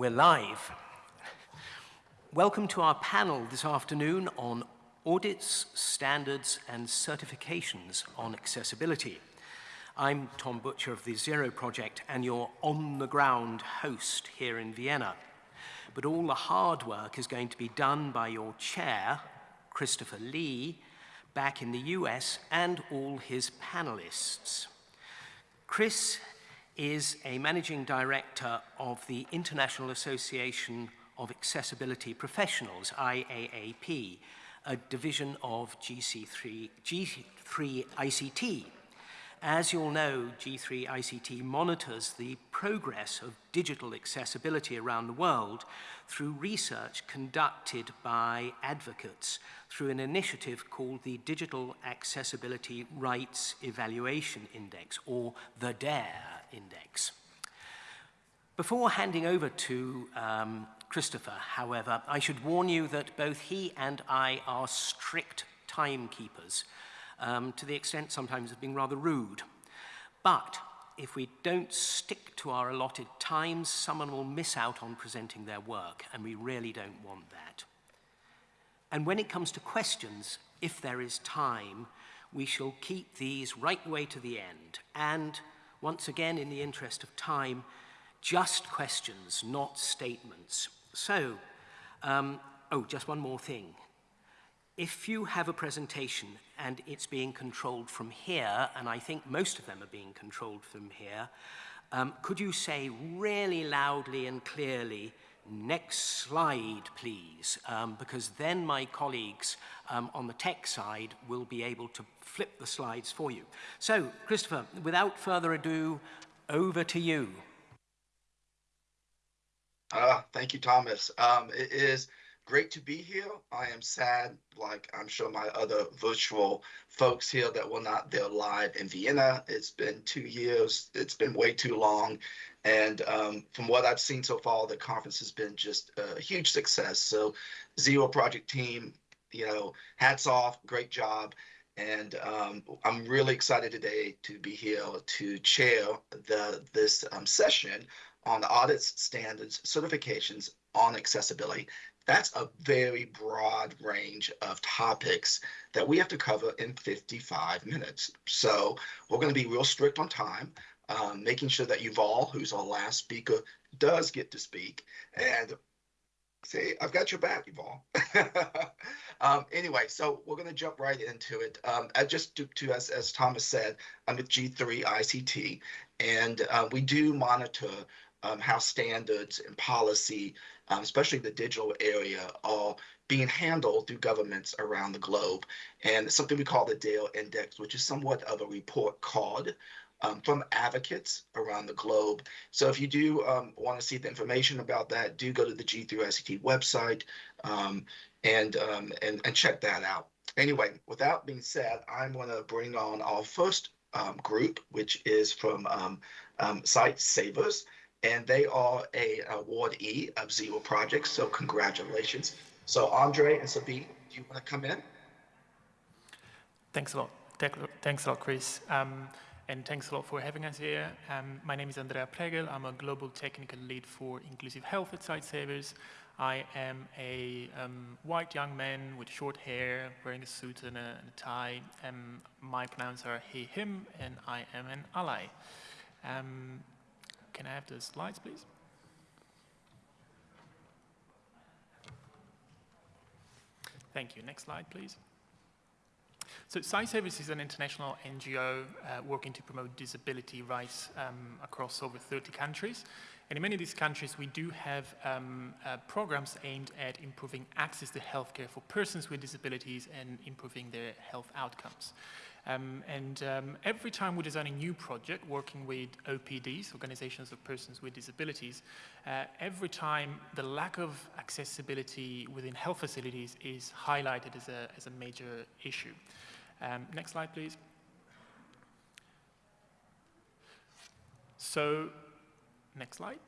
We're live. Welcome to our panel this afternoon on audits, standards, and certifications on accessibility. I'm Tom Butcher of the Zero Project and your on-the-ground host here in Vienna. But all the hard work is going to be done by your chair, Christopher Lee, back in the US, and all his panelists. Chris is a managing director of the International Association of Accessibility Professionals, IAAP, a division of GC3, G3 ICT. As you'll know, G3 ICT monitors the progress of digital accessibility around the world through research conducted by advocates through an initiative called the Digital Accessibility Rights Evaluation Index, or the DARE Index. Before handing over to um, Christopher, however, I should warn you that both he and I are strict timekeepers, um, to the extent sometimes of being rather rude. But if we don't stick to our allotted times, someone will miss out on presenting their work, and we really don't want that. And when it comes to questions, if there is time, we shall keep these right the way to the end. And once again, in the interest of time, just questions, not statements. So, um, oh, just one more thing. If you have a presentation and it's being controlled from here, and I think most of them are being controlled from here, um, could you say really loudly and clearly, next slide, please, um, because then my colleagues um, on the tech side will be able to flip the slides for you. So, Christopher, without further ado, over to you. Uh, thank you, Thomas. Um, it is great to be here. I am sad, like I'm sure my other virtual folks here that were not there live in Vienna. It's been two years. It's been way too long. And um, from what I've seen so far, the conference has been just a huge success. So Zero Project team, you know, hats off, great job. And um, I'm really excited today to be here to chair the this um, session on audits, standards, certifications on accessibility. That's a very broad range of topics that we have to cover in 55 minutes. So we're going to be real strict on time, um, making sure that Yuval, who's our last speaker, does get to speak. And see, I've got your back, Yuval. um, anyway, so we're going to jump right into it. Um, I just to, to as, as Thomas said, I'm with G3 ICT, and uh, we do monitor um, how standards and policy, um, especially the digital area, are being handled through governments around the globe. And something we call the DARE Index, which is somewhat of a report card um, from advocates around the globe. So if you do um, want to see the information about that, do go to the G3ICT website um, and, um, and, and check that out. Anyway, without being said, I'm going to bring on our first um, group, which is from um, Savers, and they are a awardee of Zero Projects. So congratulations. So Andre and Sabine, do you want to come in? Thanks a lot. Thanks a lot, Chris. Um, and thanks a lot for having us here. Um, my name is Andrea Pregel. I'm a global technical lead for inclusive health at Sightsavers. I am a um, white young man with short hair, wearing a suit and a, and a tie. Um, my pronouns are he, him, and I am an ally. Um, can I have the slides, please? Thank you. Next slide, please. So Sightsavers is an international NGO uh, working to promote disability rights um, across over 30 countries. And in many of these countries, we do have um, uh, programs aimed at improving access to healthcare for persons with disabilities and improving their health outcomes. Um, and um, every time we design a new project working with OPDs, Organizations of Persons with Disabilities, uh, every time the lack of accessibility within health facilities is highlighted as a, as a major issue. Um, next slide, please. So, next slide.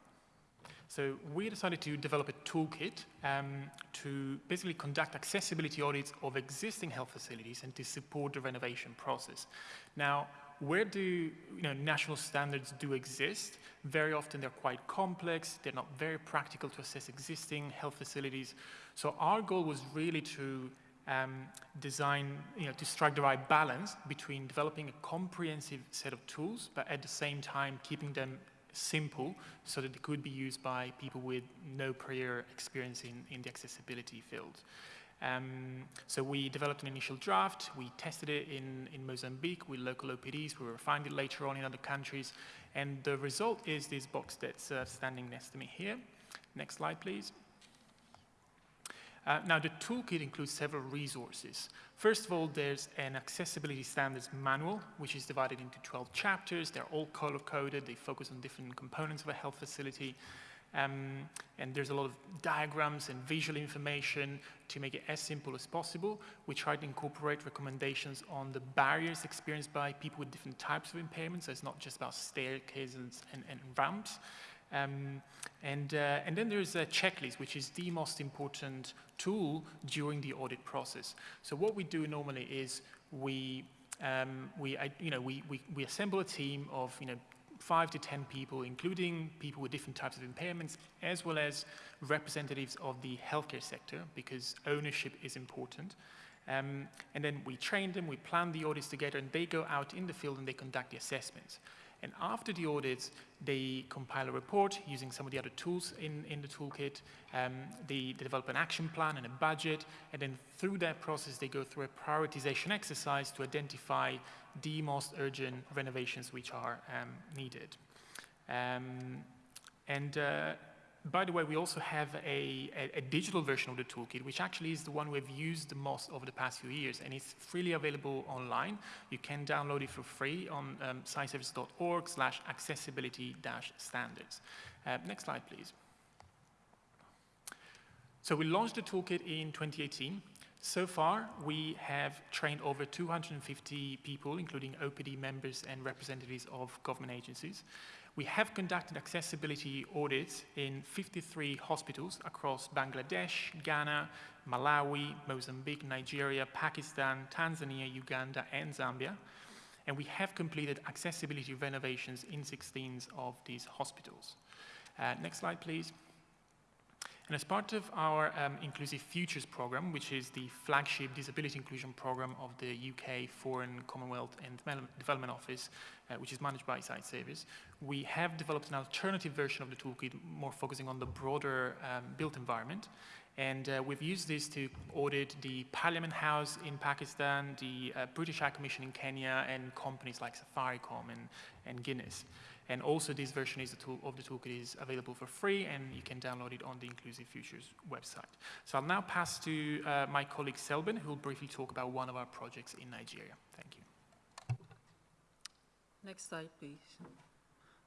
So we decided to develop a toolkit um, to basically conduct accessibility audits of existing health facilities and to support the renovation process. Now, where do you know, national standards do exist, very often they're quite complex, they're not very practical to assess existing health facilities. So our goal was really to um, design, you know, to strike the right balance between developing a comprehensive set of tools, but at the same time keeping them simple so that they could be used by people with no prior experience in, in the accessibility field. Um, so we developed an initial draft, we tested it in, in Mozambique with local OPDs, we refined it later on in other countries, and the result is this box that's uh, standing next to me here. Next slide, please. Uh, now, the toolkit includes several resources. First of all, there's an accessibility standards manual, which is divided into 12 chapters. They're all color-coded. They focus on different components of a health facility. Um, and there's a lot of diagrams and visual information to make it as simple as possible. We try to incorporate recommendations on the barriers experienced by people with different types of impairments. So it's not just about staircases and, and ramps. Um, and, uh, and then there's a checklist, which is the most important tool during the audit process. So what we do normally is we, um, we, I, you know, we, we, we assemble a team of you know, five to 10 people, including people with different types of impairments, as well as representatives of the healthcare sector, because ownership is important. Um, and then we train them, we plan the audits together, and they go out in the field and they conduct the assessments. And after the audits, they compile a report using some of the other tools in, in the toolkit. Um, they, they, develop an action plan and a budget. And then through that process, they go through a prioritization exercise to identify the most urgent renovations which are um, needed. Um, and uh, by the way, we also have a, a, a, digital version of the toolkit, which actually is the one we've used the most over the past few years, and it's freely available online. You can download it for free on um, sightsavers.org slash accessibility standards. Uh, next slide, please. So we launched the toolkit in 2018. So far, we have trained over 250 people, including OPD members and representatives of government agencies. We have conducted accessibility audits in 53 hospitals across Bangladesh, Ghana, Malawi, Mozambique, Nigeria, Pakistan, Tanzania, Uganda, and Zambia. And we have completed accessibility renovations in 16 of these hospitals. Uh, next slide, please. And as part of our um, Inclusive Futures program, which is the flagship disability inclusion program of the UK Foreign, Commonwealth and Development Office, uh, which is managed by Sightsavers, we have developed an alternative version of the toolkit, more focusing on the broader um, built environment. And uh, we've used this to audit the Parliament House in Pakistan, the uh, British High Commission in Kenya, and companies like Safaricom and, and Guinness. And also this version is tool, of the toolkit is available for free and you can download it on the Inclusive Futures website. So I'll now pass to uh, my colleague Selbin who will briefly talk about one of our projects in Nigeria. Thank you. Next slide, please.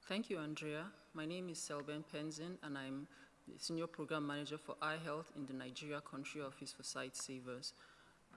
Thank you, Andrea. My name is Selben Penzin and I'm the Senior Program Manager for Eye Health in the Nigeria Country Office for Sightsavers.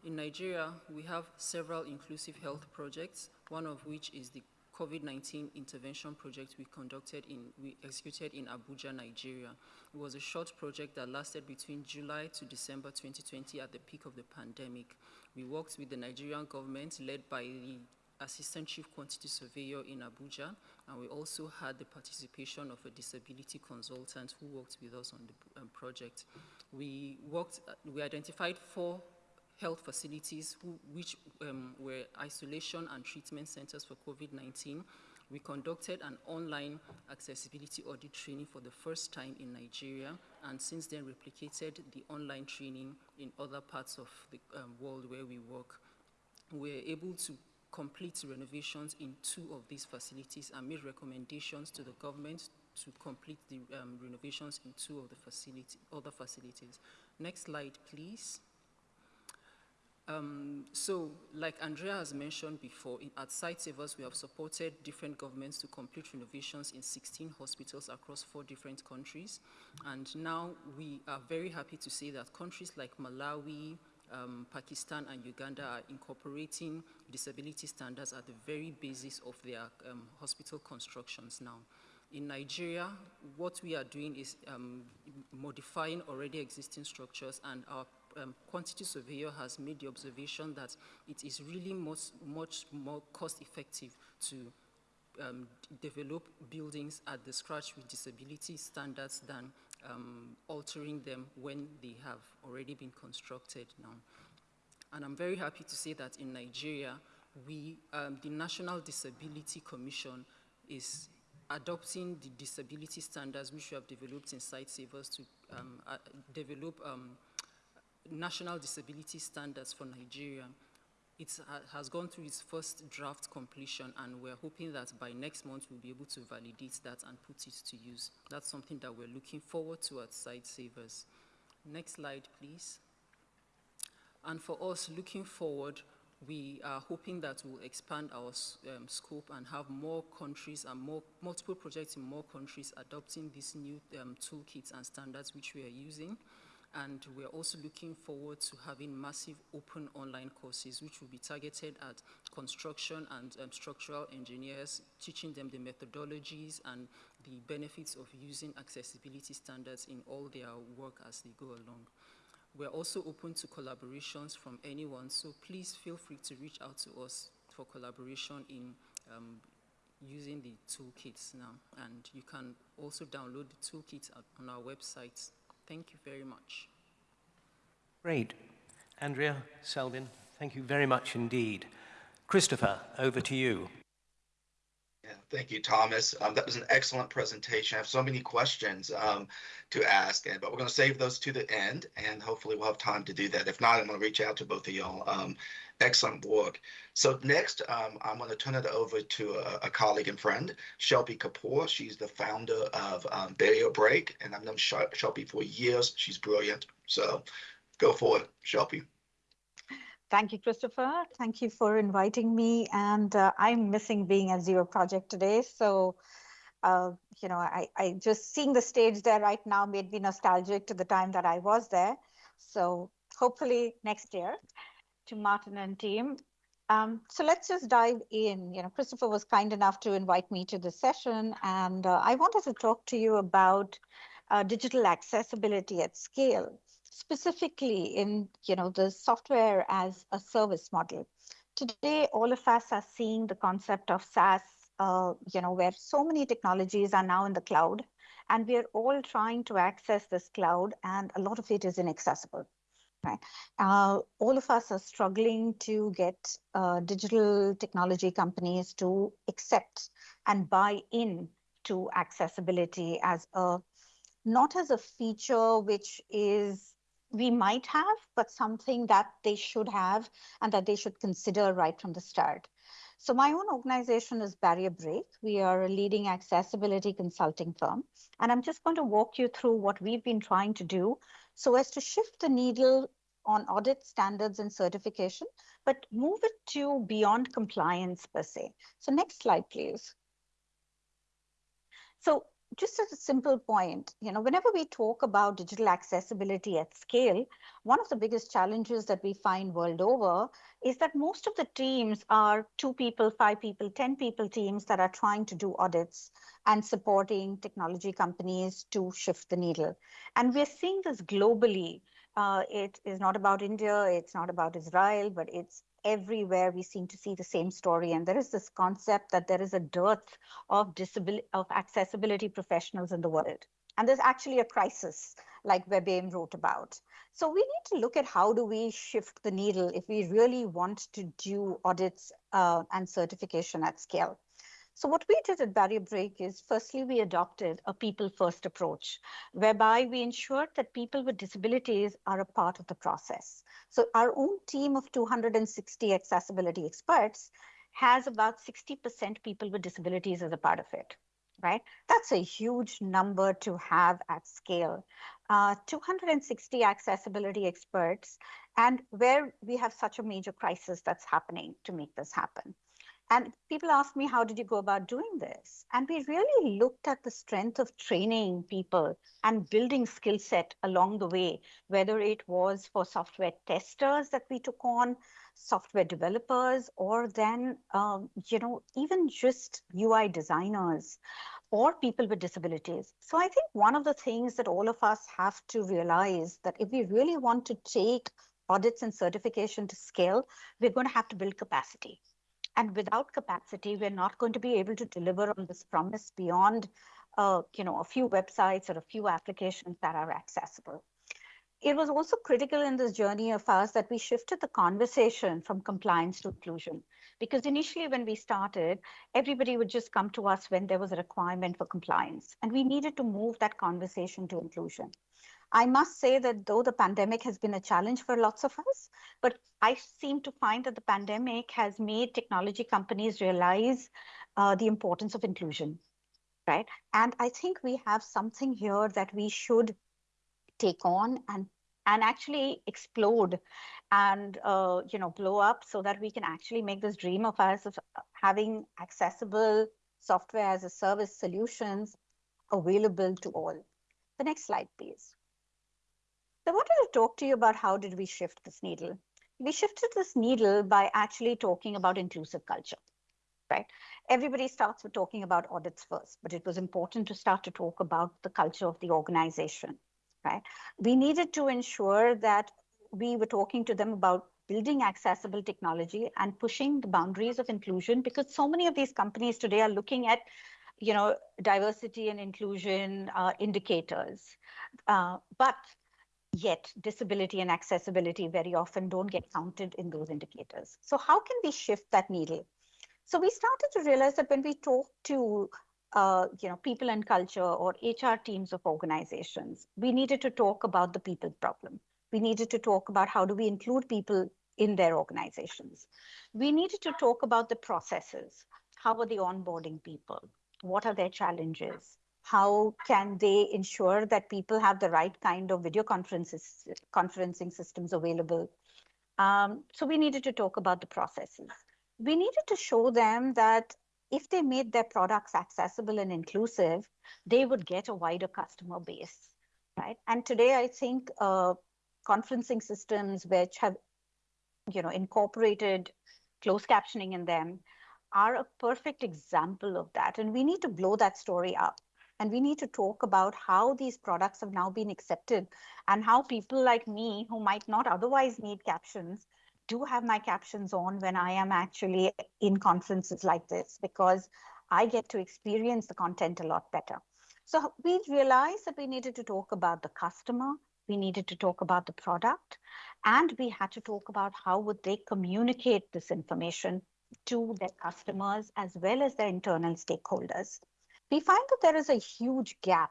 In Nigeria, we have several inclusive health projects, one of which is the COVID-19 intervention project we conducted in, we executed in Abuja, Nigeria. It was a short project that lasted between July to December 2020 at the peak of the pandemic. We worked with the Nigerian government led by the Assistant Chief Quantity Surveyor in Abuja, and we also had the participation of a disability consultant who worked with us on the um, project. We worked, uh, we identified four health facilities who, which um, were isolation and treatment centers for COVID-19. We conducted an online accessibility audit training for the first time in Nigeria and since then replicated the online training in other parts of the um, world where we work. We were able to complete renovations in two of these facilities and made recommendations to the government to complete the um, renovations in two of the facility, other facilities. Next slide, please. Um, so, like Andrea has mentioned before, in, at Sightsavers, we have supported different governments to complete renovations in 16 hospitals across four different countries. And now we are very happy to say that countries like Malawi, um, Pakistan and Uganda are incorporating disability standards at the very basis of their um, hospital constructions now. In Nigeria, what we are doing is um, modifying already existing structures and our um, quantity surveyor has made the observation that it is really much, much more cost effective to um, develop buildings at the scratch with disability standards than um, altering them when they have already been constructed now. And I'm very happy to say that in Nigeria, we, um, the National Disability Commission is adopting the disability standards which we have developed in Sightsavers to um, uh, develop um, national disability standards for Nigeria. It has gone through its first draft completion and we're hoping that by next month we'll be able to validate that and put it to use. That's something that we're looking forward to at Sightsavers. Next slide, please. And for us, looking forward, we are hoping that we'll expand our um, scope and have more countries and more multiple projects in more countries adopting these new um, toolkits and standards which we are using. And we're also looking forward to having massive open online courses which will be targeted at construction and um, structural engineers, teaching them the methodologies and the benefits of using accessibility standards in all their work as they go along. We're also open to collaborations from anyone, so please feel free to reach out to us for collaboration in um, using the toolkits now. And you can also download the toolkits on our website. Thank you very much. Great. Andrea, Selvin, thank you very much indeed. Christopher, over to you. Thank you, Thomas. Um, that was an excellent presentation. I have so many questions um, to ask, and, but we're going to save those to the end, and hopefully we'll have time to do that. If not, I'm going to reach out to both of y'all. Um, excellent work. So next, um, I'm going to turn it over to a, a, colleague and friend, Shelby Kapoor. She's the founder of um, Barrier Break, and I've known Shelby for years. She's brilliant. So go for it, Shelby. Thank you, Christopher. Thank you for inviting me. And uh, I'm missing being at Zero Project today. So, uh, you know, I, I just seeing the stage there right now made me nostalgic to the time that I was there. So hopefully next year to Martin and team. Um, so let's just dive in. You know, Christopher was kind enough to invite me to the session, and uh, I wanted to talk to you about uh, digital accessibility at scale specifically in you know the software as a service model. Today, all of us are seeing the concept of SaaS, uh, you know, where so many technologies are now in the cloud, and we are all trying to access this cloud, and a lot of it is inaccessible. Right. Uh, all of us are struggling to get uh, digital technology companies to accept and buy in to accessibility as a not as a feature which is we might have, but something that they should have and that they should consider right from the start. So my own organization is Barrier Break. We are a leading accessibility consulting firm. And I'm just going to walk you through what we've been trying to do so as to shift the needle on audit standards and certification, but move it to beyond compliance per se. So next slide, please. So just as a simple point, you know, whenever we talk about digital accessibility at scale, one of the biggest challenges that we find world over is that most of the teams are two people, five people, 10 people teams that are trying to do audits and supporting technology companies to shift the needle. And we're seeing this globally. Uh, it is not about India, it's not about Israel, but it's everywhere we seem to see the same story. And there is this concept that there is a dearth of disability, of accessibility professionals in the world. And there's actually a crisis like WebAIM wrote about. So we need to look at how do we shift the needle if we really want to do audits uh, and certification at scale. So what we did at Barrier Break is firstly, we adopted a people first approach, whereby we ensured that people with disabilities are a part of the process. So our own team of 260 accessibility experts has about 60% people with disabilities as a part of it, right? That's a huge number to have at scale. Uh, 260 accessibility experts, and where we have such a major crisis that's happening to make this happen. And people ask me, how did you go about doing this? And we really looked at the strength of training people and building skill set along the way, whether it was for software testers that we took on, software developers, or then, um, you know, even just UI designers or people with disabilities. So I think one of the things that all of us have to realize that if we really want to take audits and certification to scale, we're going to have to build capacity. And without capacity, we're not going to be able to deliver on this promise beyond, uh, you know, a few websites or a few applications that are accessible. It was also critical in this journey of ours that we shifted the conversation from compliance to inclusion. Because initially, when we started, everybody would just come to us when there was a requirement for compliance. And we needed to move that conversation to inclusion. I must say that though the pandemic has been a challenge for lots of us, but I seem to find that the pandemic has made technology companies realize uh, the importance of inclusion, right? And I think we have something here that we should take on and and actually explode and uh, you know blow up so that we can actually make this dream of us of having accessible software as a service solutions available to all. The next slide, please. So I wanted to talk to you about how did we shift this needle. We shifted this needle by actually talking about inclusive culture, right? Everybody starts with talking about audits first, but it was important to start to talk about the culture of the organization, right? We needed to ensure that we were talking to them about building accessible technology and pushing the boundaries of inclusion because so many of these companies today are looking at you know diversity and inclusion uh, indicators uh, but yet disability and accessibility very often don't get counted in those indicators. So how can we shift that needle? So we started to realize that when we talk to uh, you know, people and culture or HR teams of organizations, we needed to talk about the people problem. We needed to talk about how do we include people in their organizations. We needed to talk about the processes. How are they onboarding people? What are their challenges? How can they ensure that people have the right kind of video conferences, conferencing systems available. Um, so we needed to talk about the processes. We needed to show them that if they made their products accessible and inclusive, they would get a wider customer base, right? And today, I think uh, conferencing systems which have, you know, incorporated closed captioning in them are a perfect example of that. And we need to blow that story up. And we need to talk about how these products have now been accepted and how people like me, who might not otherwise need captions, do have my captions on when I am actually in conferences like this because I get to experience the content a lot better. So we realized that we needed to talk about the customer, we needed to talk about the product, and we had to talk about how would they communicate this information to their customers as well as their internal stakeholders we find that there is a huge gap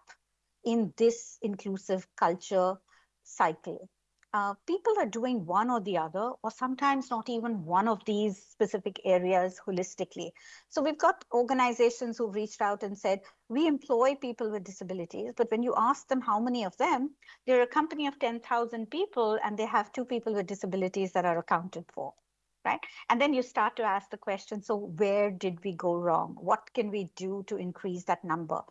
in this inclusive culture cycle. Uh, people are doing one or the other, or sometimes not even one of these specific areas holistically. So we've got organizations who've reached out and said, we employ people with disabilities, but when you ask them how many of them, they're a company of 10,000 people and they have two people with disabilities that are accounted for right? And then you start to ask the question, so where did we go wrong? What can we do to increase that number?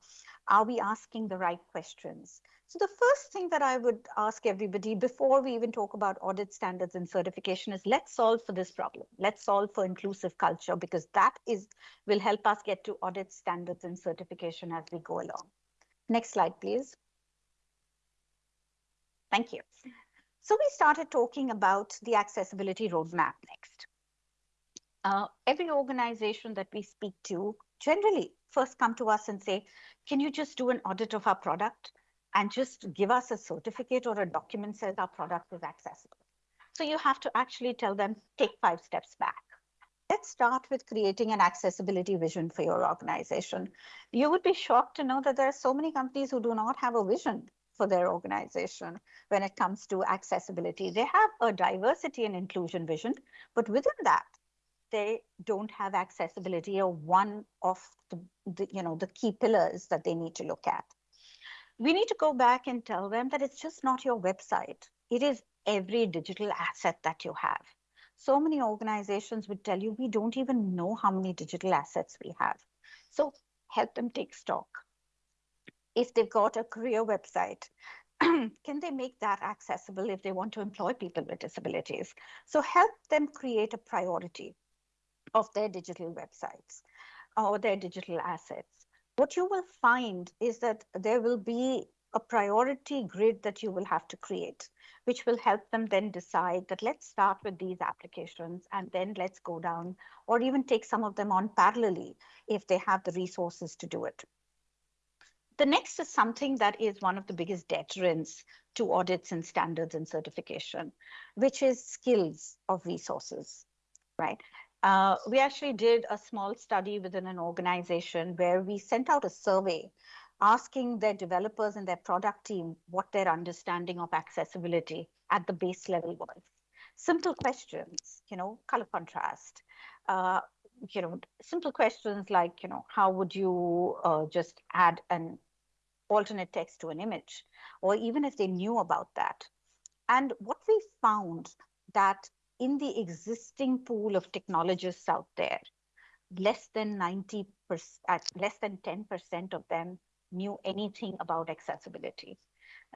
Are we asking the right questions? So the first thing that I would ask everybody before we even talk about audit standards and certification is let's solve for this problem. Let's solve for inclusive culture because that is will help us get to audit standards and certification as we go along. Next slide, please. Thank you. So we started talking about the accessibility roadmap next. Uh, every organization that we speak to generally first come to us and say, can you just do an audit of our product and just give us a certificate or a document says our product is accessible. So you have to actually tell them, take five steps back. Let's start with creating an accessibility vision for your organization. You would be shocked to know that there are so many companies who do not have a vision for their organization when it comes to accessibility. They have a diversity and inclusion vision, but within that, they don't have accessibility or one of the, the, you know the key pillars that they need to look at. We need to go back and tell them that it's just not your website. It is every digital asset that you have. so many organizations would tell you, we don't even know how many digital assets we have. So help them take stock. If they've got a career website, can they make that accessible if they want to employ people with disabilities? So help them create a priority of their digital websites or their digital assets. What you will find is that there will be a priority grid that you will have to create, which will help them then decide that let's start with these applications and then let's go down or even take some of them on parallelly if they have the resources to do it. The next is something that is one of the biggest deterrents to audits and standards and certification, which is skills of resources, right? Uh, we actually did a small study within an organization where we sent out a survey asking their developers and their product team what their understanding of accessibility at the base level was. Simple questions, you know, color contrast, uh, you know, simple questions like, you know, how would you uh, just add an alternate text to an image, or even if they knew about that. And what we found that in the existing pool of technologists out there, less than 90%, less than 10% of them knew anything about accessibility,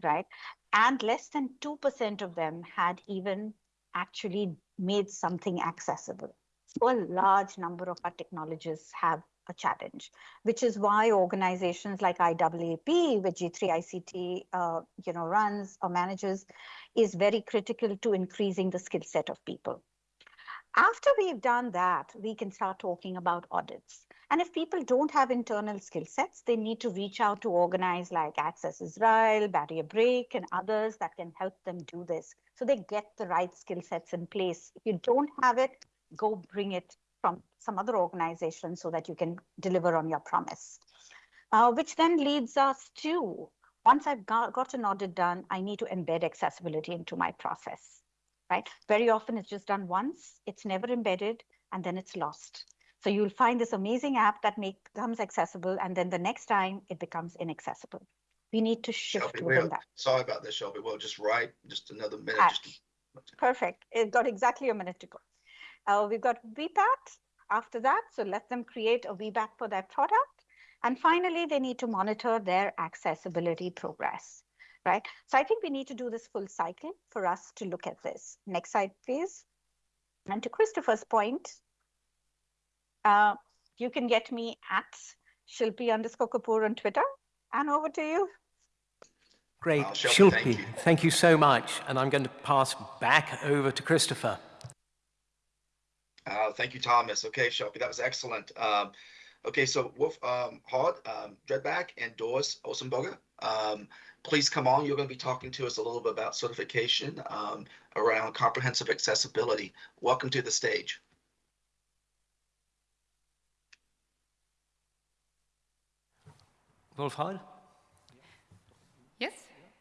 right? And less than 2% of them had even actually made something accessible. So a large number of our technologists have a challenge, which is why organizations like IAAP, which G3ICT uh, you know, runs or manages, is very critical to increasing the skill set of people. After we've done that, we can start talking about audits. And if people don't have internal skill sets, they need to reach out to organize like Access Israel, Barrier Break, and others that can help them do this. So they get the right skill sets in place. If you don't have it, go bring it from some other organization so that you can deliver on your promise. Uh, which then leads us to, once I've got, got an audit done, I need to embed accessibility into my process, right? Very often it's just done once, it's never embedded, and then it's lost. So you'll find this amazing app that make, becomes accessible, and then the next time it becomes inaccessible. We need to shift Shelby, within we'll, that. sorry about this, Shelby. We'll just write just another minute. Ah, Just Perfect. It got exactly a minute to go. Uh, we've got VPAT after that. So let them create a VPAT for their product. And finally, they need to monitor their accessibility progress, right? So I think we need to do this full cycle for us to look at this. Next slide, please. And to Christopher's point, uh, you can get me at Shilpi underscore Kapoor on Twitter. And over to you. Great. Wow, Shelby, thank Shilpi, you. thank you so much. And I'm going to pass back over to Christopher. Uh, thank you, Thomas. Okay, Shelby, that was excellent. Um, okay, so Wolf um, Hard, um, Dreadback, and Doris Olsenberger, um, please come on. You're going to be talking to us a little bit about certification um, around comprehensive accessibility. Welcome to the stage. Wolfhard? Yes.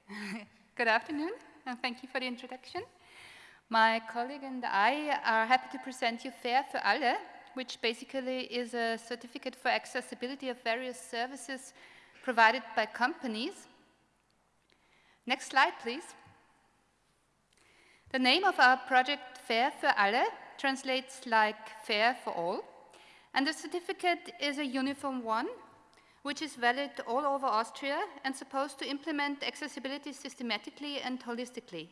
Good afternoon, and thank you for the introduction. My colleague and I are happy to present you FAIR für alle, which basically is a certificate for accessibility of various services provided by companies. Next slide, please. The name of our project, FAIR für alle, translates like fair for all, and the certificate is a uniform one which is valid all over Austria and supposed to implement accessibility systematically and holistically.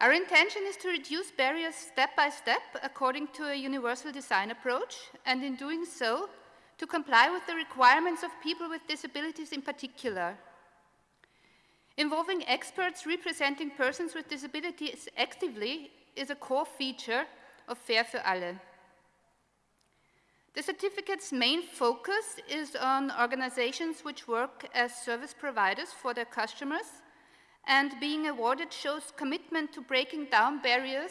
Our intention is to reduce barriers step by step according to a universal design approach, and in doing so, to comply with the requirements of people with disabilities in particular. Involving experts representing persons with disabilities actively is a core feature of Fair für alle. The certificate's main focus is on organizations which work as service providers for their customers, and being awarded shows commitment to breaking down barriers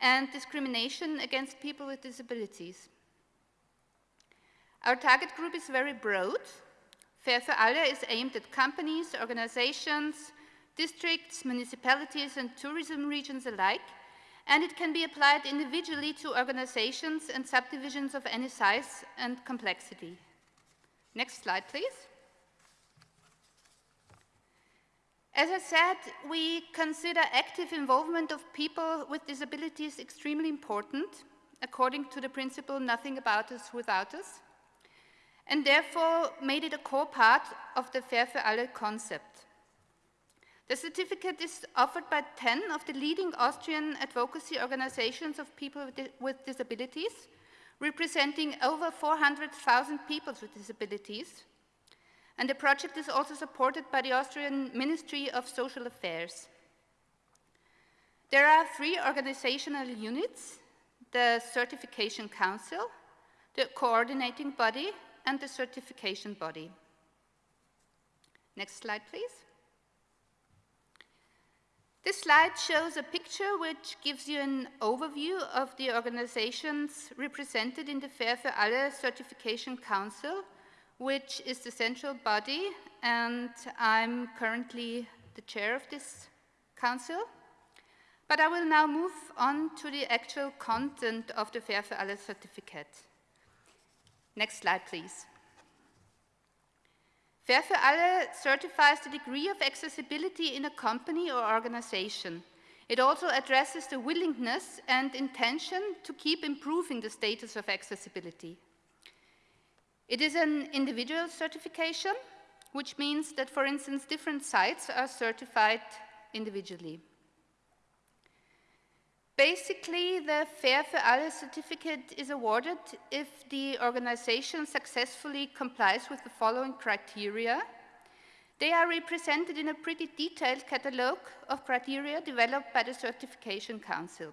and discrimination against people with disabilities. Our target group is very broad. Fair for alle is aimed at companies, organizations, districts, municipalities, and tourism regions alike, and it can be applied individually to organizations and subdivisions of any size and complexity. Next slide, please. As I said, we consider active involvement of people with disabilities extremely important, according to the principle nothing about us without us, and therefore made it a core part of the Fair for alle concept. The certificate is offered by 10 of the leading Austrian advocacy organizations of people with disabilities, representing over 400,000 people with disabilities, and the project is also supported by the Austrian Ministry of Social Affairs. There are three organizational units, the Certification Council, the Coordinating Body, and the Certification Body. Next slide, please. This slide shows a picture which gives you an overview of the organizations represented in the Fair for alle Certification Council which is the central body, and I'm currently the chair of this council. But I will now move on to the actual content of the Fair für alle certificate. Next slide, please. Fair für alle certifies the degree of accessibility in a company or organization. It also addresses the willingness and intention to keep improving the status of accessibility. It is an individual certification, which means that, for instance, different sites are certified individually. Basically, the Fair for alle certificate is awarded if the organization successfully complies with the following criteria. They are represented in a pretty detailed catalogue of criteria developed by the Certification Council.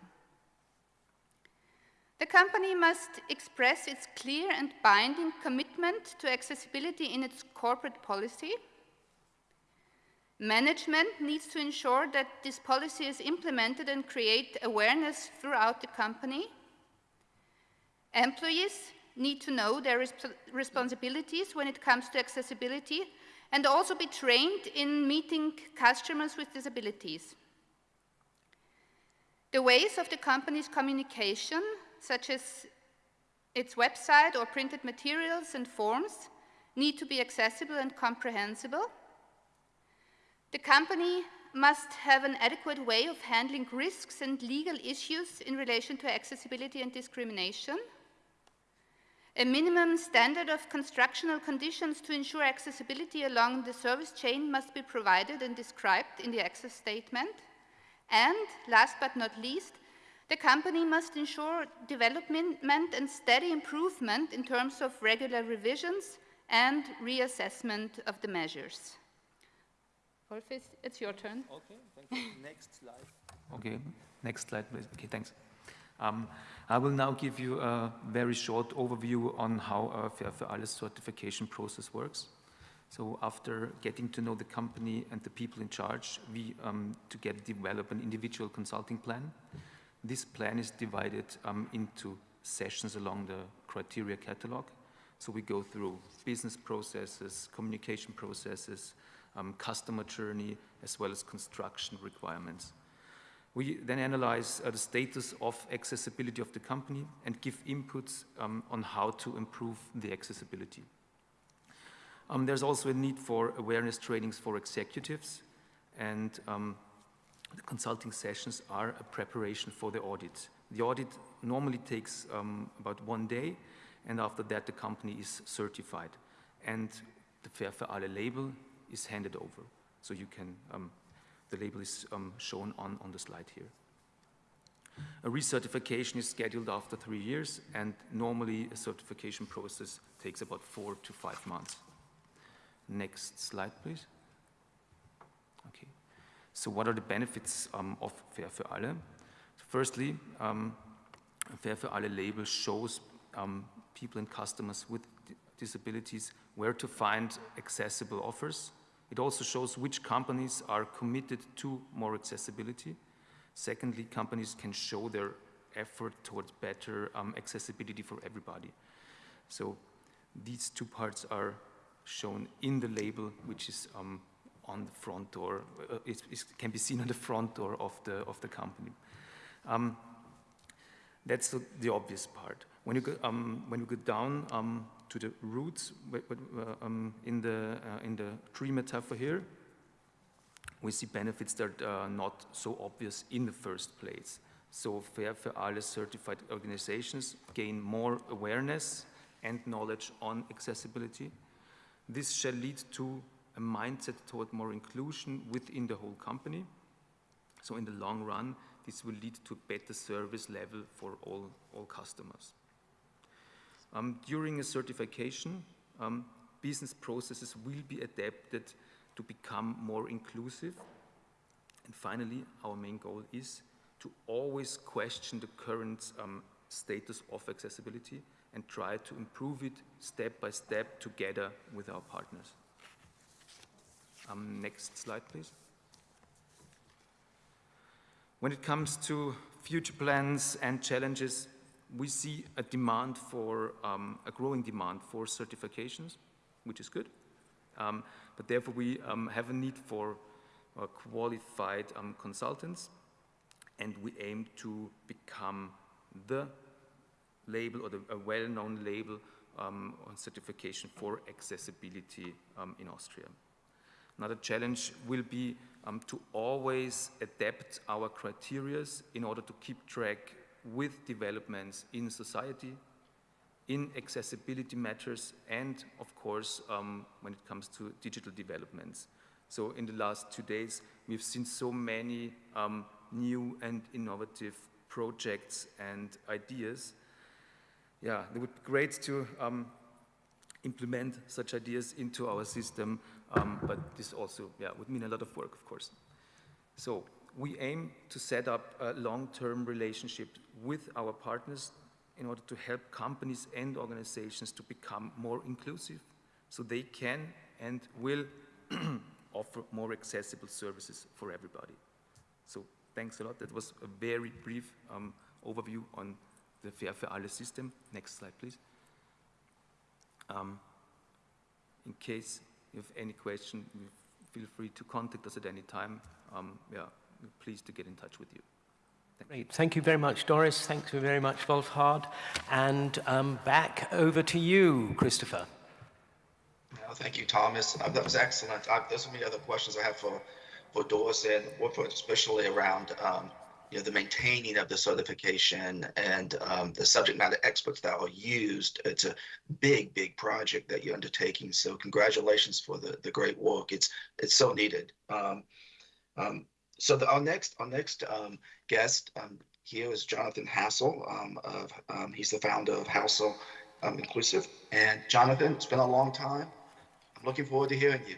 The company must express its clear and binding commitment to accessibility in its corporate policy. Management needs to ensure that this policy is implemented and create awareness throughout the company. Employees need to know their resp responsibilities when it comes to accessibility and also be trained in meeting customers with disabilities. The ways of the company's communication such as its website or printed materials and forms, need to be accessible and comprehensible. The company must have an adequate way of handling risks and legal issues in relation to accessibility and discrimination. A minimum standard of constructional conditions to ensure accessibility along the service chain must be provided and described in the access statement. And last but not least, the company must ensure development and steady improvement in terms of regular revisions and reassessment of the measures. Wolf, it's your turn. Okay, thank you. next slide. Okay, next slide, please. Okay, thanks. Um, I will now give you a very short overview on how our Fair für alle certification process works. So after getting to know the company and the people in charge, we um, together develop an individual consulting plan. This plan is divided um, into sessions along the criteria catalog. So we go through business processes, communication processes, um, customer journey, as well as construction requirements. We then analyze uh, the status of accessibility of the company and give inputs um, on how to improve the accessibility. Um, there's also a need for awareness trainings for executives and um, the consulting sessions are a preparation for the audit. The audit normally takes um, about one day, and after that the company is certified. And the Fair for alle label is handed over. So you can, um, the label is um, shown on, on the slide here. A recertification is scheduled after three years, and normally a certification process takes about four to five months. Next slide, please. So what are the benefits um, of Fair für alle? Firstly, um, Fair für alle label shows um, people and customers with disabilities where to find accessible offers. It also shows which companies are committed to more accessibility. Secondly, companies can show their effort towards better um, accessibility for everybody. So these two parts are shown in the label, which is um, on the front door, uh, it, it, can be seen on the front door of the, of the company. Um, that's the, the, obvious part. When you go, um, when you go down um, to the roots uh, um, in, the, uh, in the tree metaphor here, we see benefits that are not so obvious in the first place. So Fair for Alle certified organizations gain more awareness and knowledge on accessibility. This shall lead to a mindset toward more inclusion within the whole company. So in the long run, this will lead to a better service level for all, all customers. Um, during a certification, um, business processes will be adapted to become more inclusive. And finally, our main goal is to always question the current um, status of accessibility and try to improve it step by step together with our partners. Um, next slide, please. When it comes to future plans and challenges, we see a demand for, um, a growing demand for certifications, which is good. Um, but therefore we um, have a need for uh, qualified um, consultants and we aim to become the label or the, a well-known label um, on certification for accessibility in Austria. Another challenge will be um, to always adapt our criteria in order to keep track with developments in society, in accessibility matters, and of course, um, when it comes to digital developments. So in the last two days, we've seen so many um, new and innovative projects and ideas. Yeah, it would be great to um, implement such ideas into our system, um, but this also yeah, would mean a lot of work, of course. So we aim to set up a long-term relationship with our partners in order to help companies and organizations to become more inclusive so they can and will offer more accessible services for everybody. So thanks a lot. That was a very brief um, overview on the Fair for Alle system. Next slide, please. Um, in case you have any question, feel free to contact us at any time. Um, yeah, we're pleased to get in touch with you. Thank Great. You. Thank you very much, Doris. Thank you very much, Wolfhard. And um, back over to you, Christopher. No, thank you, Thomas. Uh, that was excellent. I, there's so many other questions I have for, for Doris and Wolfhard, especially around um, you know, the maintaining of the certification and um, the subject matter experts that are used. It's a big, big project that you're undertaking. So congratulations for the, the great work. It's it's so needed. Um, um, so the, our next our next um, guest um, here is Jonathan Hassell. Um, of he's the founder of Hassell Inclusive. And Jonathan, it's been a long time. I'm looking forward to hearing you.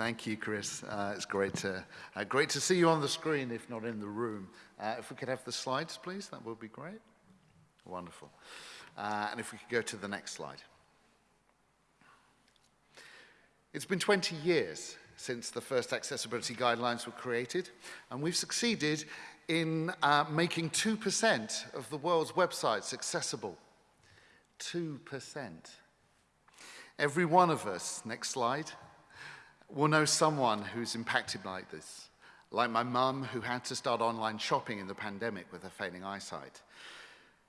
Thank you, Chris. Uh, it's great to uh, great to see you on the screen, if not in the room. Uh, if we could have the slides, please, that would be great. Wonderful. Uh, and if we could go to the next slide. It's been 20 years since the first accessibility guidelines were created, and we've succeeded in uh, making 2% of the world's websites accessible. 2%. Every one of us, next slide, will know someone who's impacted like this, like my mum who had to start online shopping in the pandemic with her failing eyesight.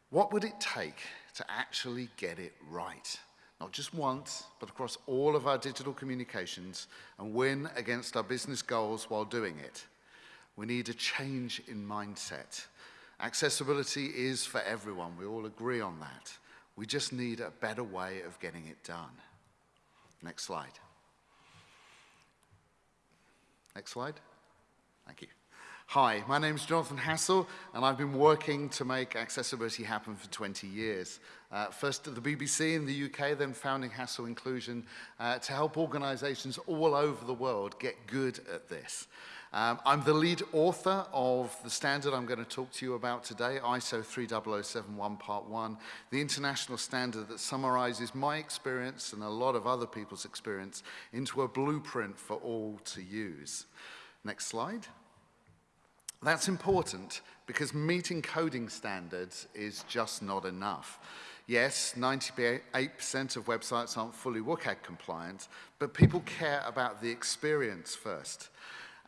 What would it take to actually get it right? not just once, but across all of our digital communications and win against our business goals while doing it. We need a change in mindset. Accessibility is for everyone. We all agree on that. We just need a better way of getting it done. Next slide. Next slide. Thank you. Hi, my name is Jonathan Hassell, and I've been working to make accessibility happen for 20 years. Uh, first at the BBC in the UK, then founding Hassell Inclusion uh, to help organizations all over the world get good at this. Um, I'm the lead author of the standard I'm going to talk to you about today, ISO 30071 Part 1, the international standard that summarizes my experience and a lot of other people's experience into a blueprint for all to use. Next slide. That's important because meeting coding standards is just not enough. Yes, 98% of websites aren't fully WCAG compliant, but people care about the experience first.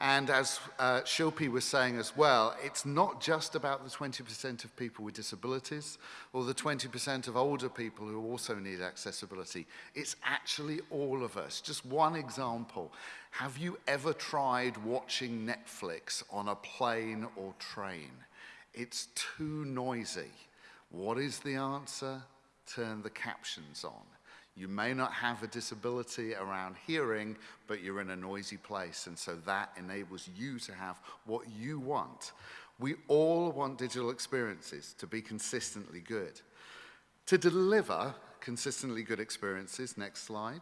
And as uh, Shilpi was saying as well, it's not just about the 20% of people with disabilities or the 20% of older people who also need accessibility. It's actually all of us. Just one example. Have you ever tried watching Netflix on a plane or train? It's too noisy. What is the answer? Turn the captions on. You may not have a disability around hearing, but you're in a noisy place, and so that enables you to have what you want. We all want digital experiences to be consistently good. To deliver consistently good experiences, next slide,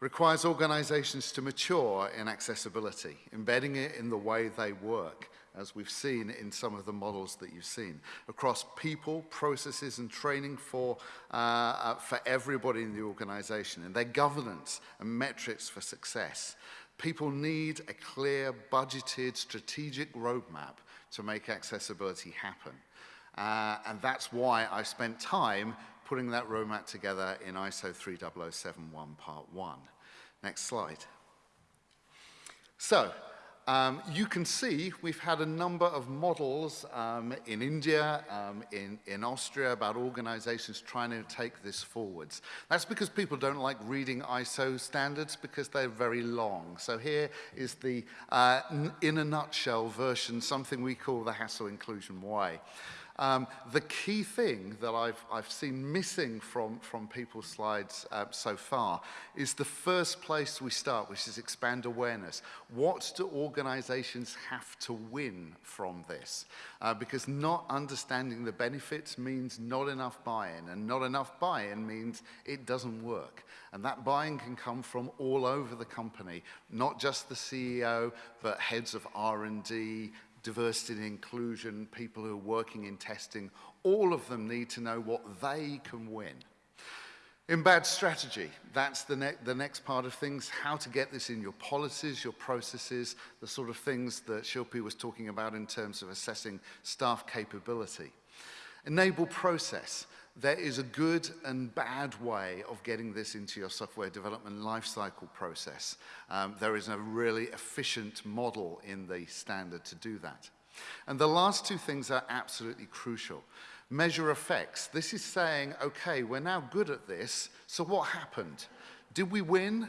requires organizations to mature in accessibility, embedding it in the way they work as we've seen in some of the models that you've seen, across people, processes, and training for, uh, uh, for everybody in the organization, and their governance and metrics for success. People need a clear, budgeted, strategic roadmap to make accessibility happen. Uh, and that's why I spent time putting that roadmap together in ISO 30071 Part 1. Next slide. So, um, you can see we've had a number of models um, in India, um, in, in Austria, about organizations trying to take this forwards. That's because people don't like reading ISO standards because they're very long. So here is the, uh, in a nutshell version, something we call the Hassell Inclusion Way. Um, the key thing that I've, I've seen missing from, from people's slides uh, so far is the first place we start, which is expand awareness. What do organizations have to win from this? Uh, because not understanding the benefits means not enough buy-in, and not enough buy-in means it doesn't work. And that buy-in can come from all over the company, not just the CEO, but heads of R&D, diversity and inclusion, people who are working in testing, all of them need to know what they can win. Embed strategy, that's the, ne the next part of things, how to get this in your policies, your processes, the sort of things that Shilpi was talking about in terms of assessing staff capability. Enable process there is a good and bad way of getting this into your software development lifecycle process. Um, there is a really efficient model in the standard to do that. And the last two things are absolutely crucial. Measure effects. This is saying, okay, we're now good at this, so what happened? Did we win?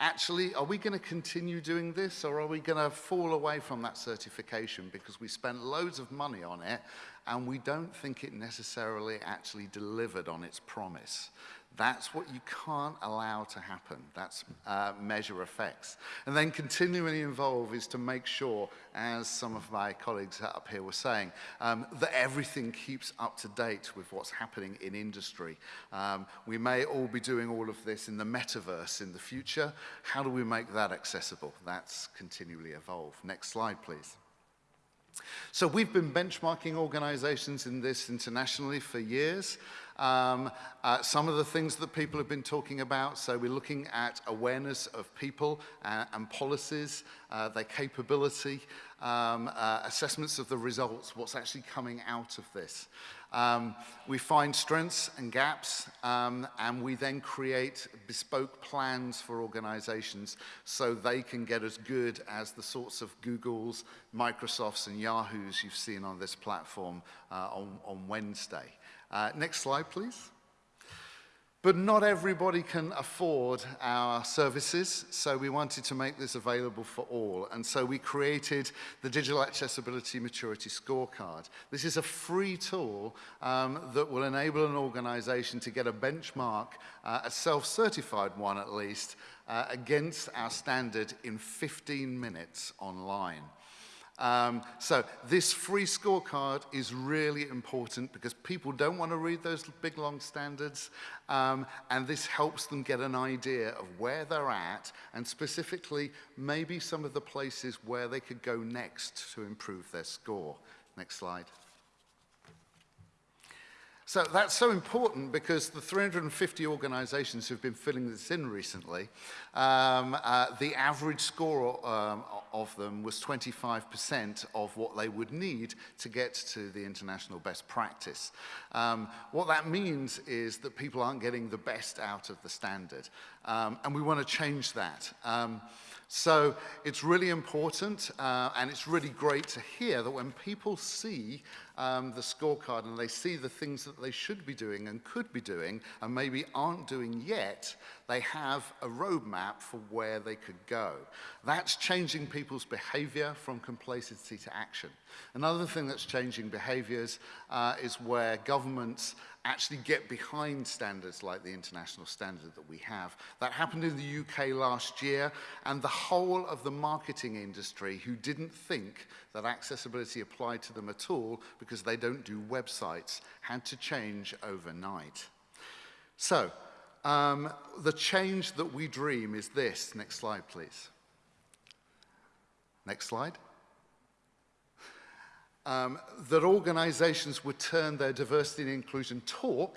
Actually, are we going to continue doing this or are we going to fall away from that certification because we spent loads of money on it and we don't think it necessarily actually delivered on its promise. That's what you can't allow to happen. That's uh, measure effects. And then continually involve is to make sure, as some of my colleagues up here were saying, um, that everything keeps up to date with what's happening in industry. Um, we may all be doing all of this in the metaverse in the future. How do we make that accessible? That's continually evolve. Next slide, please. So we've been benchmarking organizations in this internationally for years. Um, uh, some of the things that people have been talking about, so we're looking at awareness of people uh, and policies, uh, their capability, um, uh, assessments of the results, what's actually coming out of this. Um, we find strengths and gaps, um, and we then create bespoke plans for organizations so they can get as good as the sorts of Googles, Microsofts, and Yahoos you've seen on this platform uh, on, on Wednesday. Uh, next slide, please. But not everybody can afford our services, so we wanted to make this available for all. And so we created the Digital Accessibility Maturity Scorecard. This is a free tool um, that will enable an organization to get a benchmark, uh, a self-certified one at least, uh, against our standard in 15 minutes online. Um, so this free scorecard is really important because people don't want to read those big long standards um, and this helps them get an idea of where they're at and specifically maybe some of the places where they could go next to improve their score. Next slide. So that's so important because the 350 organizations who've been filling this in recently, um, uh, the average score um, of them was 25% of what they would need to get to the international best practice. Um, what that means is that people aren't getting the best out of the standard. Um, and we want to change that. Um, so it's really important uh, and it's really great to hear that when people see um, the scorecard and they see the things that they should be doing and could be doing and maybe aren't doing yet, they have a roadmap for where they could go. That's changing people's behavior from complacency to action. Another thing that's changing behaviors uh, is where governments actually get behind standards like the international standard that we have. That happened in the UK last year, and the whole of the marketing industry who didn't think that accessibility applied to them at all because they don't do websites had to change overnight. So, um, the change that we dream is this. Next slide, please. Next slide um, that organizations would turn their diversity and inclusion talk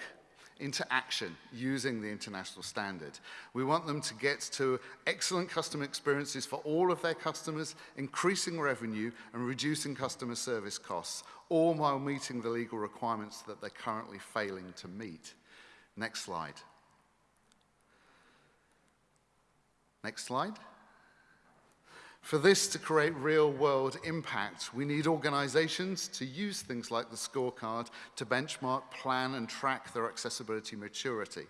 into action using the international standard. We want them to get to excellent customer experiences for all of their customers, increasing revenue and reducing customer service costs, all while meeting the legal requirements that they're currently failing to meet. Next slide. Next slide. For this to create real world impact, we need organizations to use things like the scorecard to benchmark, plan, and track their accessibility maturity.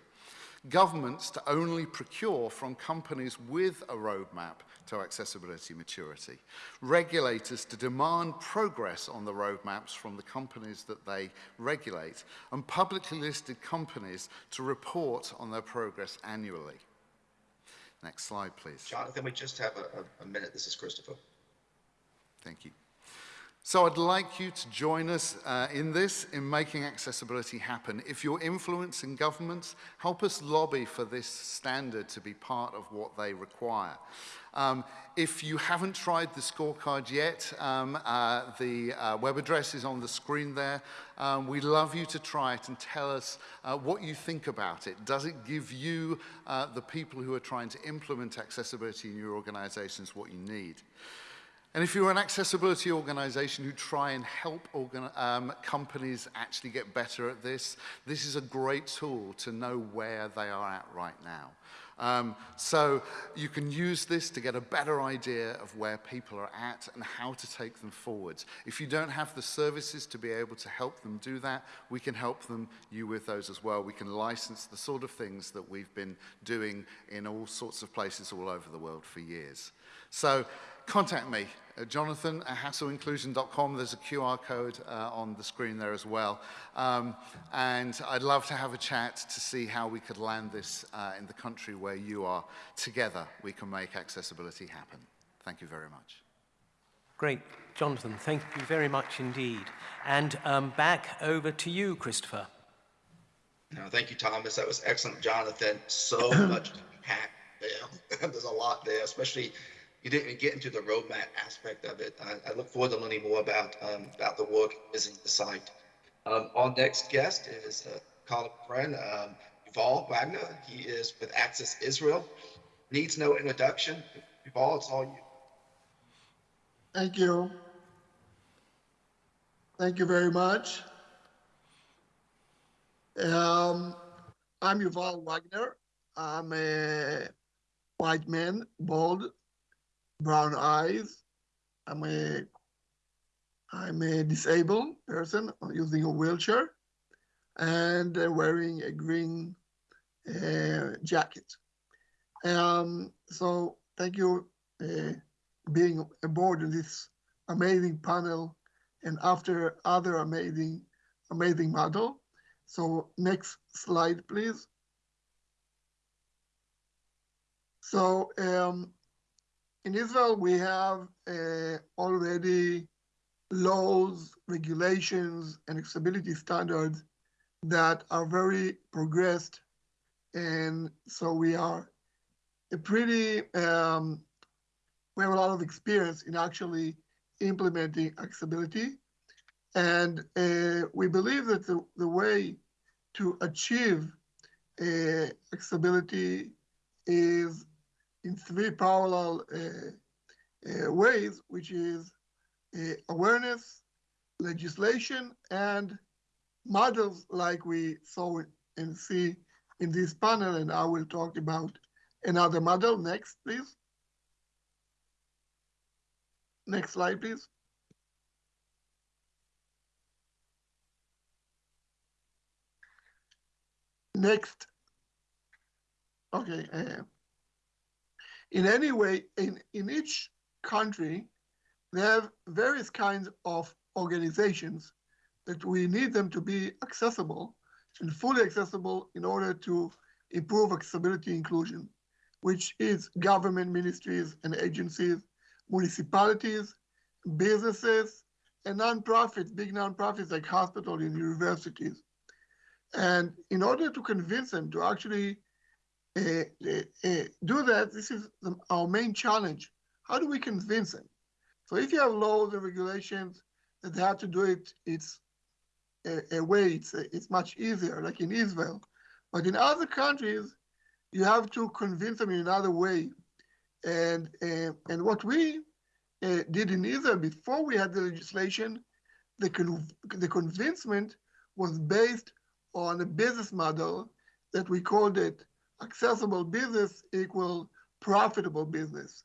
Governments to only procure from companies with a roadmap to accessibility maturity. Regulators to demand progress on the roadmaps from the companies that they regulate. And publicly listed companies to report on their progress annually. Next slide, please. Jonathan, we just have a, a, minute. This is Christopher. Thank you. So I'd like you to join us uh, in this, in making accessibility happen. If you're influencing governments, help us lobby for this standard to be part of what they require. Um, if you haven't tried the scorecard yet, um, uh, the uh, web address is on the screen there. Um, we'd love you to try it and tell us uh, what you think about it. Does it give you, uh, the people who are trying to implement accessibility in your organizations, what you need? And if you're an accessibility organization who try and help um, companies actually get better at this, this is a great tool to know where they are at right now. Um, so you can use this to get a better idea of where people are at and how to take them forwards. If you don't have the services to be able to help them do that, we can help them you with those as well. We can license the sort of things that we've been doing in all sorts of places all over the world for years. So contact me, uh, Jonathan at hassellinclusion.com. There's a QR code uh, on the screen there as well. Um, and I'd love to have a chat to see how we could land this uh, in the country where you are. Together, we can make accessibility happen. Thank you very much. Great. Jonathan, thank you very much indeed. And um, back over to you, Christopher. No, thank you, Thomas. That was excellent, Jonathan. So much to pack there. There's a lot there, especially you didn't get into the roadmap aspect of it. I, I look forward to learning more about um, about the work visiting the site. Um, our next guest is a colleague friend, um, Yuval Wagner. He is with Access Israel. Needs no introduction. Yuval, it's all you. Thank you. Thank you very much. Um, I'm Yuval Wagner. I'm a white man, bald, brown eyes. I'm a I'm a disabled person using a wheelchair and uh, wearing a green uh, jacket. Um, so thank you uh, being aboard in this amazing panel and after other amazing amazing model. So next slide, please. So um, in Israel, we have uh, already laws, regulations, and accessibility standards that are very progressed. And so we are a pretty, um, we have a lot of experience in actually implementing accessibility. And uh, we believe that the, the way to achieve uh, accessibility is in three parallel uh, uh, ways, which is uh, awareness, legislation, and models like we saw and see in this panel, and I will talk about another model. Next, please. Next slide, please. Next. Okay. Uh, in any way, in, in each country, they have various kinds of organizations that we need them to be accessible and fully accessible in order to improve accessibility inclusion, which is government ministries and agencies, municipalities, businesses, and nonprofits, big nonprofits like hospitals and universities. And in order to convince them to actually do that, this is the, our main challenge. How do we convince them? So if you have laws and regulations that they have to do it, it's a, a way, it's, it's much easier, like in Israel. But in other countries, you have to convince them in another way. And, uh, and what we uh, did in Israel before we had the legislation, the, con- the convincement was based on a business model that we called it accessible business equal profitable business.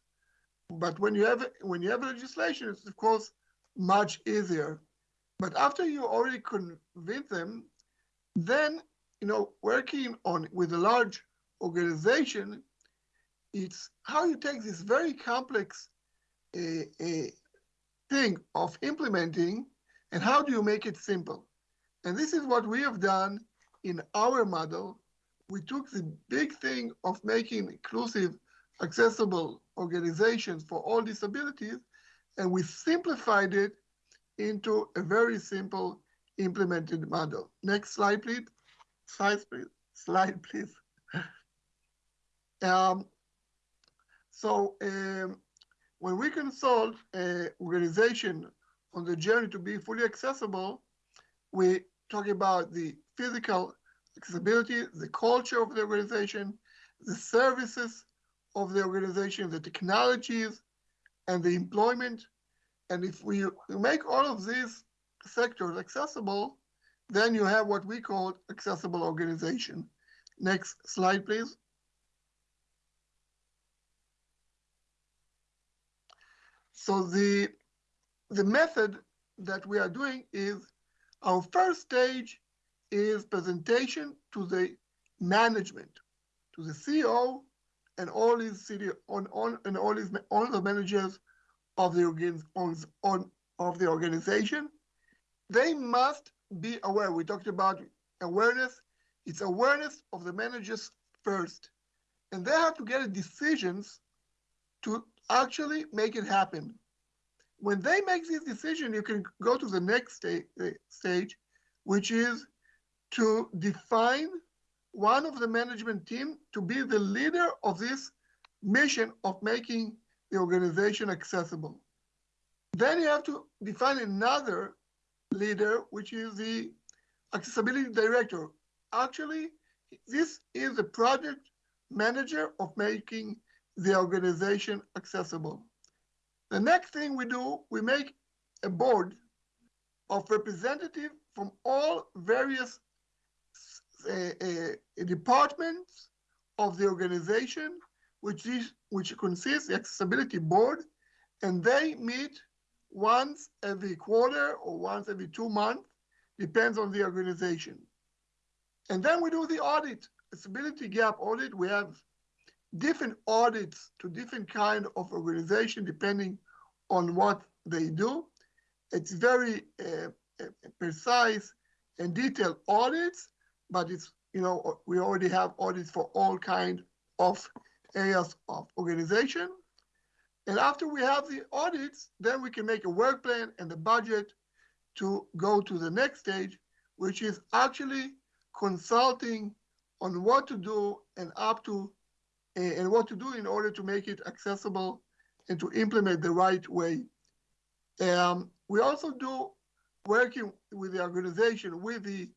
But when you have when you have legislation, it's of course much easier. But after you already convince them, then you know working on with a large organization, it's how you take this very complex uh, uh, thing of implementing and how do you make it simple. And this is what we have done in our model. We took the big thing of making inclusive, accessible organizations for all disabilities, and we simplified it into a very simple implemented model. Next slide, please. Slide, please. Slide, please. um, so um, when we consult an organization on the journey to be fully accessible, we talk about the physical accessibility, the culture of the organization, the services of the organization, the technologies, and the employment. And if we make all of these sectors accessible, then you have what we call accessible organization. Next slide, please. So the, the method that we are doing is our first stage is presentation to the management, to the CEO and all his city on, on and all his all the managers of the on, on of the organization. They must be aware. We talked about awareness. It's awareness of the managers first. And they have to get decisions to actually make it happen. When they make this decision, you can go to the next sta- stage, which is to define one of the management team to be the leader of this mission of making the organization accessible. Then you have to define another leader, which is the accessibility director. Actually, this is the project manager of making the organization accessible. The next thing we do, we make a board of representative from all various uh, uh, departments of the organization, which is which consists the accessibility board, and they meet once every quarter or once every two months, depends on the organization. And then we do the audit, accessibility gap audit. We have different audits to different kind of organization depending on what they do. It's very uh, precise and detailed audits, but it's, you know, we already have audits for all kind of areas of organization. And after we have the audits, then we can make a work plan and the budget to go to the next stage, which is actually consulting on what to do and up to and what to do in order to make it accessible and to implement the right way. Um, we also do working with the organization, with the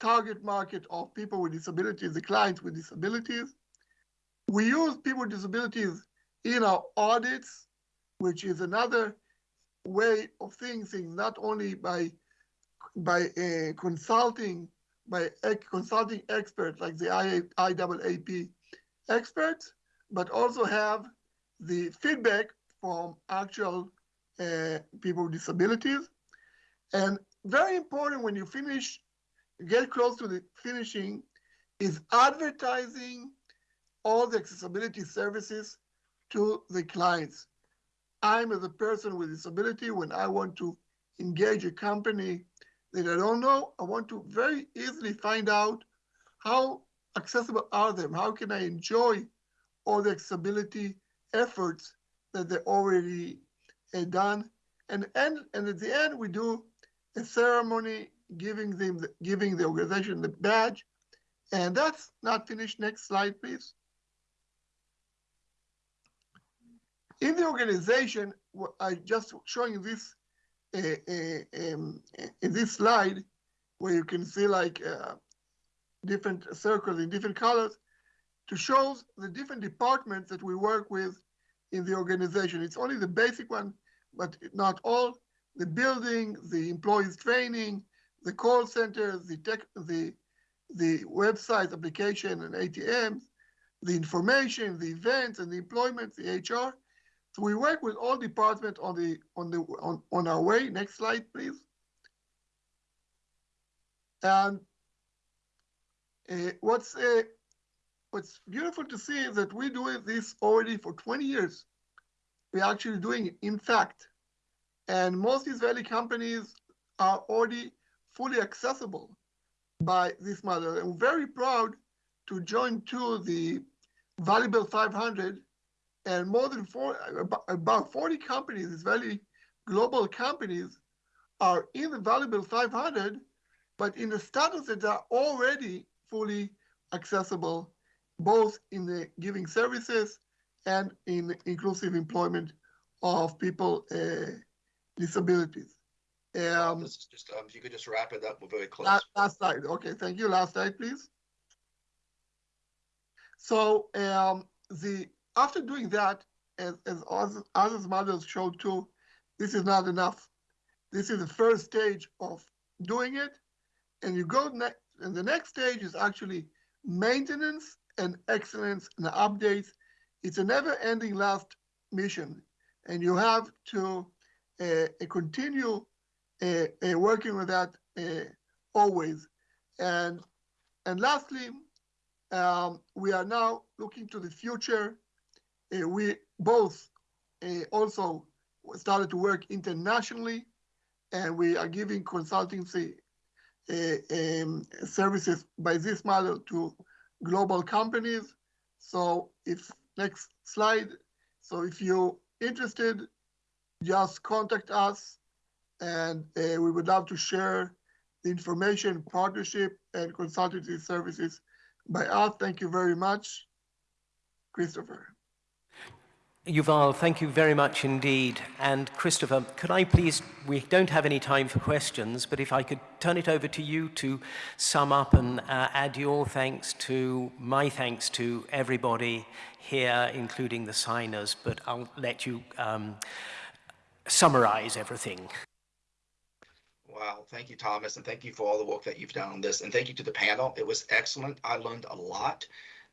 target market of people with disabilities, the clients with disabilities. We use people with disabilities in our audits, which is another way of seeing things, not only by by uh, consulting by consulting experts like the IAAP experts, but also have the feedback from actual uh, people with disabilities. And very important when you finish, get close to the finishing, is advertising all the accessibility services to the clients. I'm as a person with disability, when I want to engage a company that I don't know, I want to very easily find out how accessible are them? How can I enjoy all the accessibility efforts that they already uh, done? And, and, and at the end, we do a ceremony giving them the, giving the organization the badge. And that's not finished. Next slide, please. In the organization, I just showing this uh, uh, um, in this slide, where you can see like uh, different circles in different colors, to show the different departments that we work with in the organization. It's only the basic one, but not all. The building, the employees training, the call centers, the tech, the the website application and ATMs, the information, the events and the employment, the HR. So we work with all departments on the on the on, on our way. Next slide, please. And uh, what's uh, what's beautiful to see is that we're doing this already for 20 years. We're actually doing it, in fact. And most Israeli companies are already fully accessible by this model. We're very proud to join to the Valuable 500 and more than four, about 40 companies, Israeli global companies, are in the Valuable 500, but in the status that are already fully accessible, both in the giving services and in inclusive employment of people uh, disabilities. Um, just um, if you could just wrap it up, we're very close. Last, last slide. Okay, thank you. Last slide, please. So um, the after doing that, as, as others models showed too, this is not enough. This is the first stage of doing it. And you go next, and the next stage is actually maintenance and excellence and updates. It's a never ending last mission. And you have to uh, continue working with that uh, always. And, and lastly, um, we are now looking to the future uh, we both uh, also started to work internationally, and we are giving consultancy uh, um, services by this model to global companies. So if next slide. So if you're interested, just contact us and uh, we would love to share the information, partnership, and consultancy services by us. Thank you very much, Christopher. Yuval, thank you very much indeed. And Christopher, could I please, we don't have any time for questions, but if I could turn it over to you to sum up and uh, add your thanks to my thanks to everybody here, including the signers, but I'll let you um, summarize everything. Wow, thank you, Thomas, and thank you for all the work that you've done on this. And thank you to the panel. It was excellent. I learned a lot.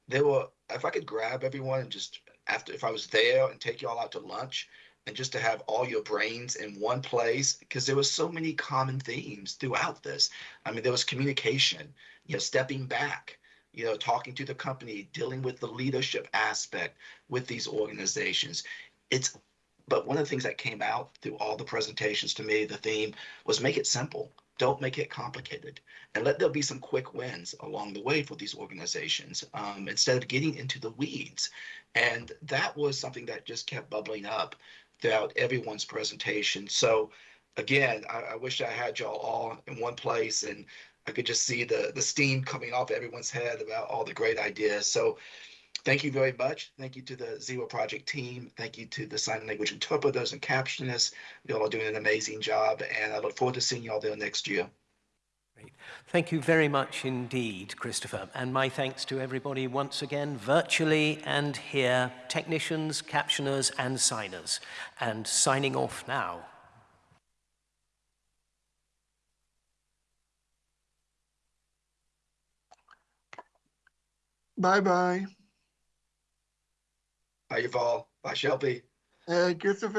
There were, if I could grab everyone and just after if I was there and take y'all out to lunch and just to have all your brains in one place because there were so many common themes throughout this. I mean, there was communication, you know, stepping back, you know, talking to the company, dealing with the leadership aspect with these organizations. It's but one of the things that came out through all the presentations to me, the theme was make it simple. Don't make it complicated. And let there be some quick wins along the way for these organizations um, instead of getting into the weeds. And that was something that just kept bubbling up throughout everyone's presentation. So again, I, I wish I had y'all all in one place and I could just see the, the steam coming off everyone's head about all the great ideas. So Thank you very much. Thank you to the Zero Project team. Thank you to the sign language interpreters and captionists. Y'all are doing an amazing job, and I look forward to seeing y'all there next year. Great. Thank you very much indeed, Christopher. And my thanks to everybody once again, virtually and here, technicians, captioners, and signers. And signing off now. Bye-bye. How you all? Bye, Shelby. Uh, Christopher,